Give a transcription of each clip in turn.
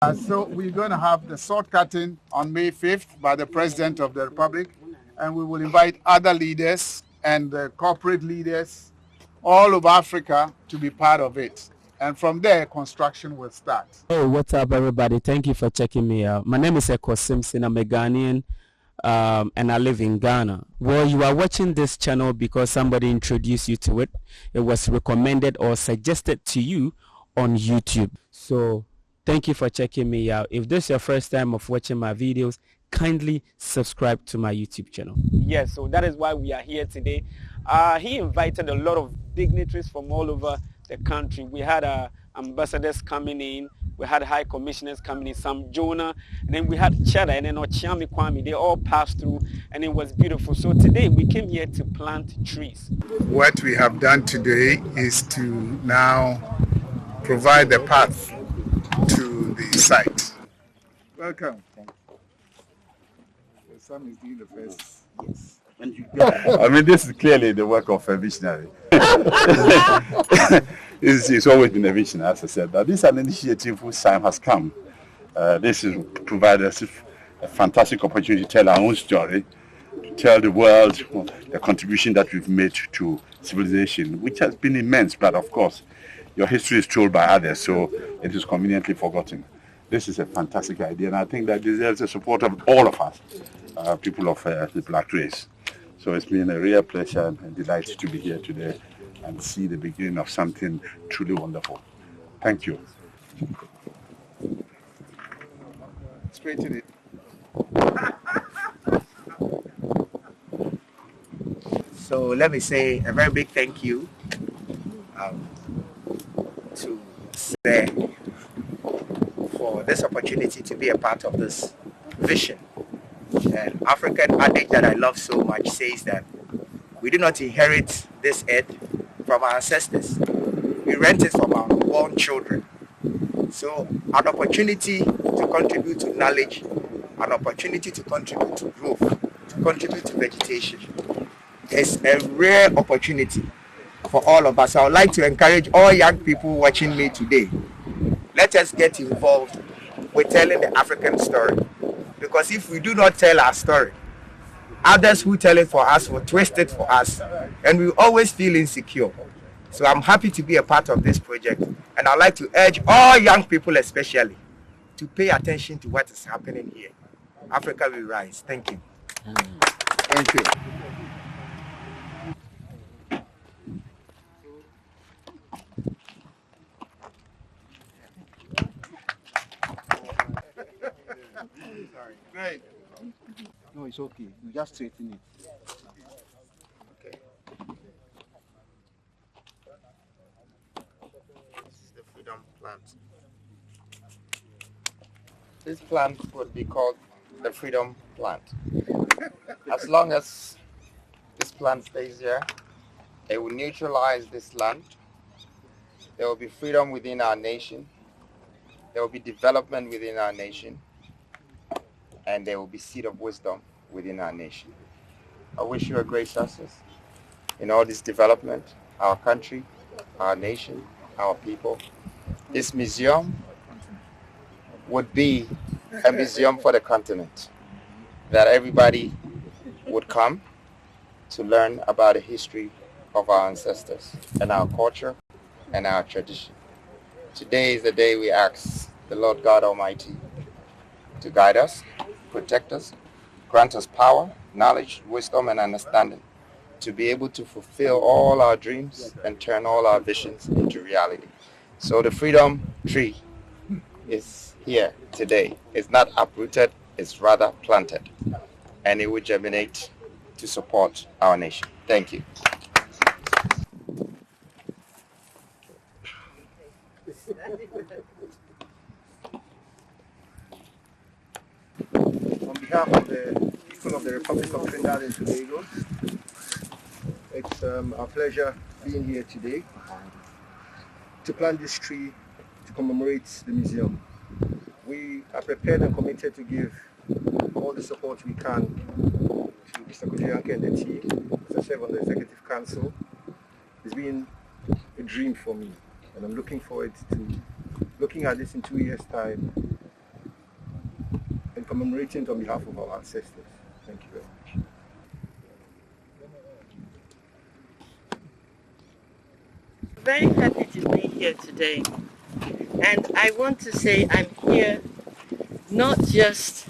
Uh, so we're going to have the sword cutting on May 5th by the President of the Republic, and we will invite other leaders and uh, corporate leaders all over Africa to be part of it. And from there, construction will start. Hey, what's up, everybody? Thank you for checking me out. My name is Eko Simpson. I'm a Ghanaian, um, and I live in Ghana. Well, you are watching this channel because somebody introduced you to it. It was recommended or suggested to you on YouTube. So Thank you for checking me out. If this is your first time of watching my videos, kindly subscribe to my YouTube channel. Yes, so that is why we are here today. Uh, he invited a lot of dignitaries from all over the country. We had uh, ambassadors coming in, we had high commissioners coming in, Sam Jonah, and then we had Cheddar and then Okyeame Kwame. They all passed through and it was beautiful. So today we came here to plant trees. What we have done today is to now provide the path to the site. Welcome. Sam is doing the first. Yes. I mean, this is clearly the work of a visionary. it's, it's, always been a vision, as I said. But this is an initiative whose time has come. Uh, this is provide us a fantastic opportunity to tell our own story, to tell the world the contribution that we've made to civilization, which has been immense. But of course, your history is told by others, so it is conveniently forgotten. This is a fantastic idea, and I think that deserves the support of all of us, uh, people of uh, the black race. So it's been a real pleasure and delight to be here today and see the beginning of something truly wonderful. Thank you. Straighten it. So let me say a very big thank you um, to this opportunity to be a part of this vision. An African adage that I love so much says that we do not inherit this earth from our ancestors. We rent it from our born children. So an opportunity to contribute to knowledge, an opportunity to contribute to growth, to contribute to vegetation is a rare opportunity for all of us. I would like to encourage all young people watching me today. Let us get involved with telling the African story. Because if we do not tell our story, others who tell it for us will twist it for us. And we always feel insecure. So I'm happy to be a part of this project. And I'd like to urge all young people especially to pay attention to what is happening here. Africa will rise. Thank you. Thank you. Great. No, it's okay. You just straighten it. Okay. This is the freedom plant. This plant would be called the freedom plant. As long as this plant stays here, it will neutralize this land. There will be freedom within our nation. There will be development within our nation and there will be seed of wisdom within our nation. I wish you a great success in all this development, our country, our nation, our people. This museum would be a museum for the continent that everybody would come to learn about the history of our ancestors and our culture and our tradition. Today is the day we ask the Lord God Almighty to guide us protect us, grant us power, knowledge, wisdom, and understanding to be able to fulfill all our dreams and turn all our visions into reality. So the freedom tree is here today. It's not uprooted, it's rather planted. And it will germinate to support our nation. Thank you. behalf of the people of the Republic of Trinidad and Tobago, it's um, our pleasure being here today to plant this tree to commemorate the museum. We are prepared and committed to give all the support we can to Mr. Kojo and the team as I serve on the Executive Council. It's been a dream for me and I'm looking forward to looking at this in two years time commemorating on behalf of our ancestors. Thank you very much. Very happy to be here today. And I want to say I'm here not just,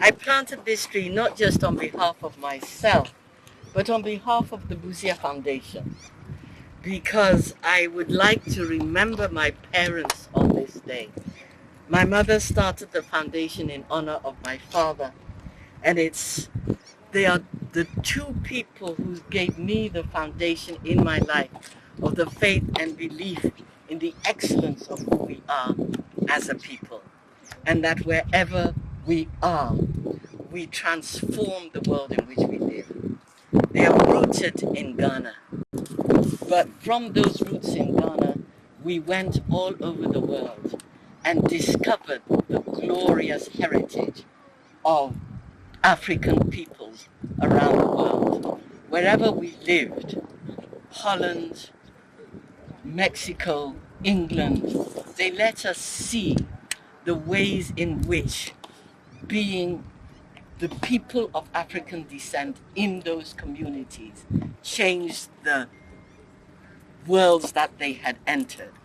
I planted this tree not just on behalf of myself, but on behalf of the Busia Foundation. Because I would like to remember my parents on this day. My mother started the foundation in honor of my father. And it's, they are the two people who gave me the foundation in my life of the faith and belief in the excellence of who we are as a people. And that wherever we are, we transform the world in which we live. They are rooted in Ghana. But from those roots in Ghana, we went all over the world and discovered the glorious heritage of African peoples around the world. Wherever we lived, Holland, Mexico, England, they let us see the ways in which being the people of African descent in those communities changed the worlds that they had entered.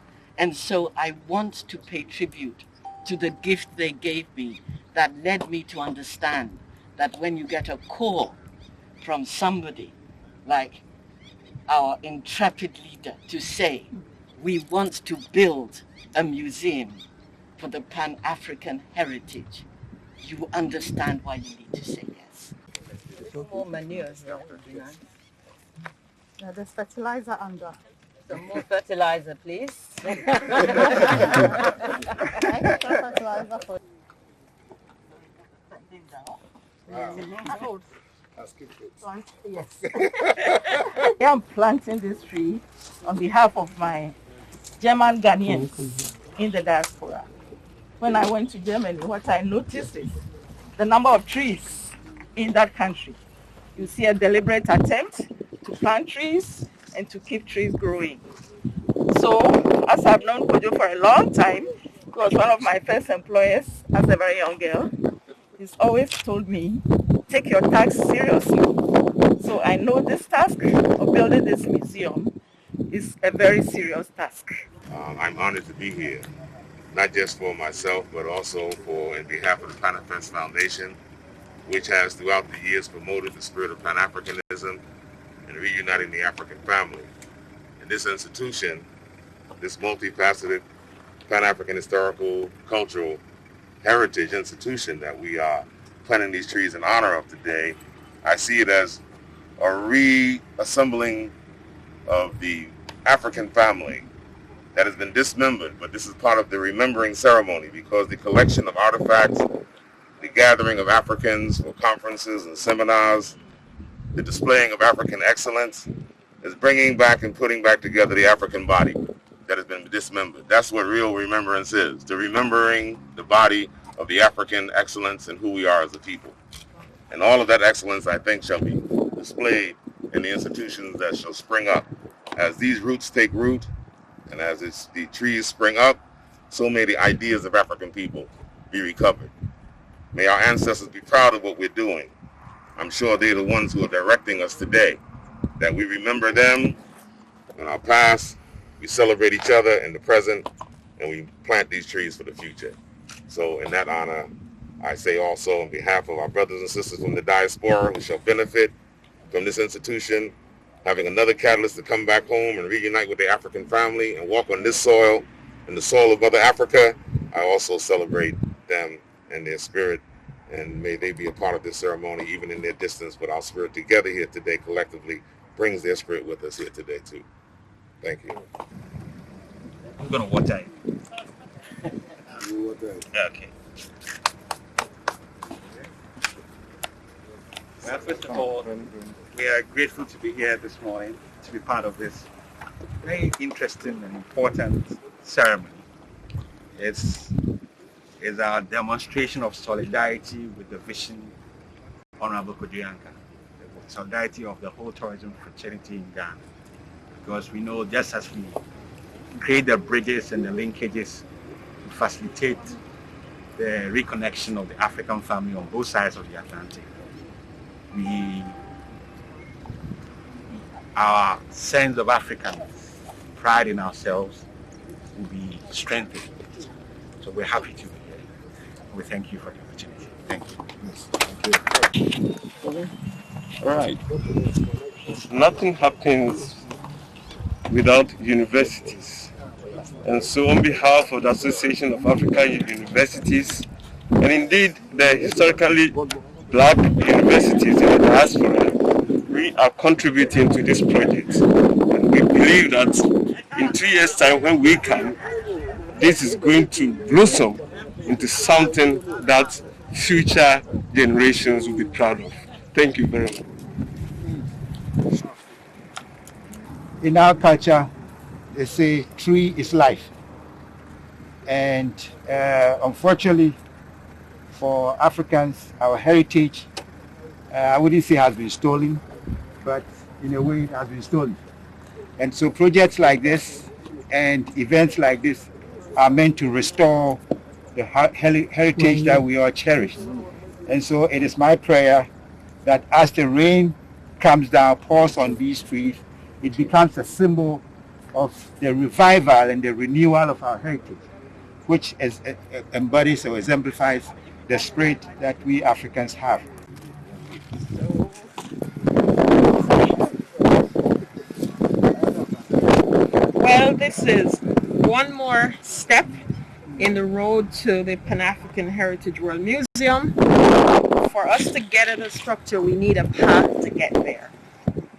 And so I want to pay tribute to the gift they gave me that led me to understand that when you get a call from somebody like our intrepid leader to say, we want to build a museum for the Pan-African heritage, you understand why you need to say yes. More manure Yeah, there's fertilizer under. Some more fertilizer, please. Yes. I'm planting this tree on behalf of my German Ghanaians in the diaspora. When I went to Germany, what I noticed is the number of trees in that country. You see a deliberate attempt to plant trees and to keep trees growing. So, as I've known Kojo for a long time, he was one of my first employers as a very young girl. He's always told me, take your task seriously. So I know this task of building this museum is a very serious task. Um, I'm honored to be here, not just for myself, but also for in behalf of the Panafest Foundation, which has throughout the years promoted the spirit of Pan-Africanism and reuniting the African family. And this institution, this multifaceted Pan-African historical, cultural heritage institution that we are planting these trees in honor of today, I see it as a reassembling of the African family that has been dismembered, but this is part of the remembering ceremony because the collection of artifacts, the gathering of Africans for conferences and seminars, the displaying of African excellence is bringing back and putting back together the African body that has been dismembered. That's what real remembrance is, the remembering the body of the African excellence and who we are as a people. And all of that excellence, I think, shall be displayed in the institutions that shall spring up. As these roots take root, and as the trees spring up, so may the ideas of African people be recovered. May our ancestors be proud of what we're doing. I'm sure they're the ones who are directing us today, that we remember them in our past, we celebrate each other in the present, and we plant these trees for the future. So in that honor, I say also on behalf of our brothers and sisters from the diaspora who shall benefit from this institution, having another catalyst to come back home and reunite with their African family and walk on this soil and the soil of Mother Africa, I also celebrate them and their spirit and may they be a part of this ceremony even in their distance, but our spirit together here today collectively brings their spirit with us here today too. Thank you. I'm going to water it. Okay. Well, first of all, we are grateful to be here this morning to be part of this very interesting and important ceremony. It's, it's our demonstration of solidarity with the vision Honorable Kojo Yankah, the solidarity of the whole tourism fraternity in Ghana. Because we know just as we create the bridges and the linkages to facilitate the reconnection of the African family on both sides of the Atlantic. We, our sense of African pride in ourselves will be strengthened. So we're happy to be here. We thank you for the opportunity. Thank you. Thank you. All right. Nothing happens without universities. And so on behalf of the Association of African Universities, and indeed the historically black universities in the diaspora, we are contributing to this project. And we believe that in two years' time when we come, this is going to blossom into something that future generations will be proud of. Thank you very much. In our culture, they say tree is life. And uh, unfortunately, for Africans, our heritage, uh, I wouldn't say has been stolen, but in a way it has been stolen. And so projects like this and events like this are meant to restore the heritage that we all cherish. And so it is my prayer that as the rain comes down, pours on these trees, it becomes a symbol of the revival and the renewal of our heritage, which is, uh, embodies or exemplifies the spirit that we Africans have. Well, this is one more step in the road to the Pan-African Heritage World Museum. For us to get at a structure, we need a path to get there.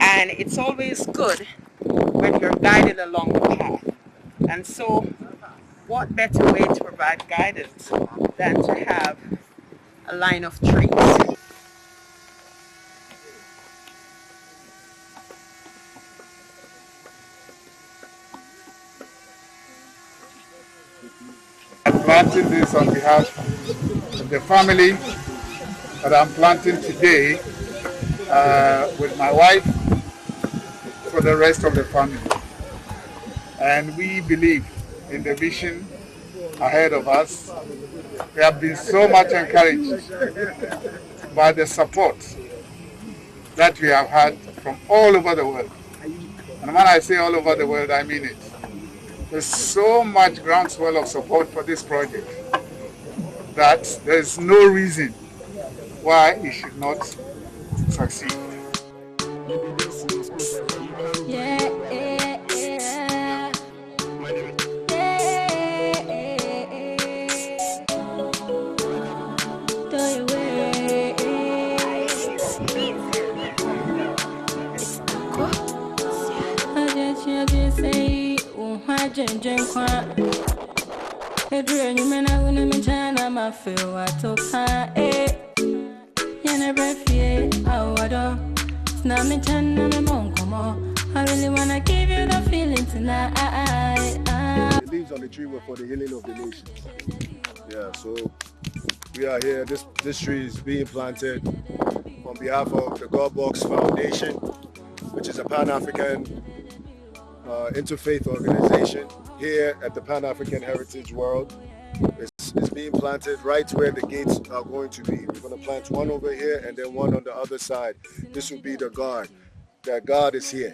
And it's always good when you're guided along the path. And so what better way to provide guidance than to have a line of trees. I'm planting this on behalf of the family that I'm planting today uh, with my wife for the rest of the family. And we believe in the vision ahead of us. We have been so much encouraged by the support that we have had from all over the world. And when I say all over the world, I mean it. There's so much groundswell of support for this project that there's no reason why it should not succeed. The leaves on the tree were for the healing of the nations. Yeah, so we are here. This this tree is being planted on behalf of the God Box Foundation, which is a Pan-African uh, interfaith organization here at the Pan-African Heritage World. It's, it's, being planted right where the gates are going to be. We're going to plant one over here and then one on the other side. This will be the guard, that God is here.